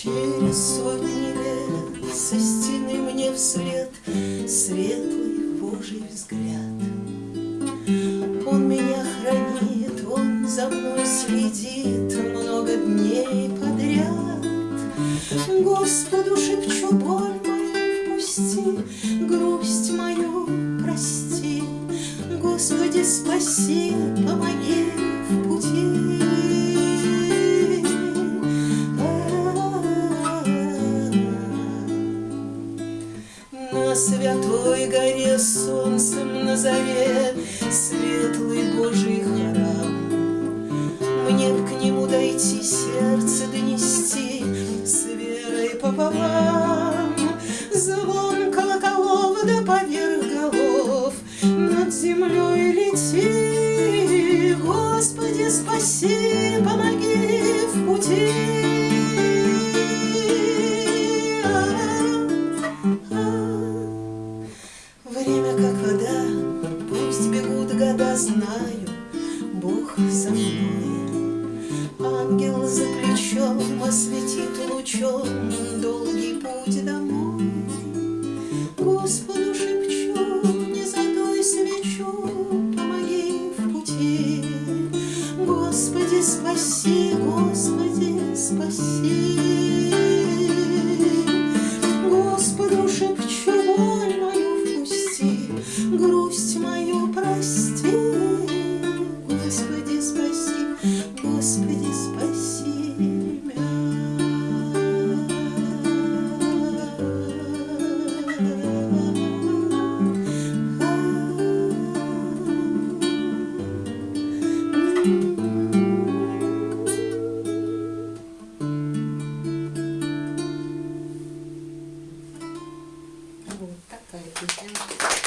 Через сотни лет со стены мне вслед Светлый Божий взгляд. Он меня хранит, он за мной следит Много дней подряд. Господу шепчу, боль мою впусти, Грусть мою прости, Господи, спаси, На святой горе солнцем на заре Светлый Божий храм. Мне б к нему дойти, сердце донести С верой пополам. Звон колоколов да поверх голов Над землей лети, Господи, спаси, помоги в пути. Время как вода, пусть бегут года, знаю, Бог со мной. Ангел за плечом осветит лучом долгий путь домой. Господу шепчу, не задуй свечу, помоги в пути. Господи, спаси, Господи, спаси. грусть мою прости, Господи, спаси, Господи, спаси меня. Вот такая песня.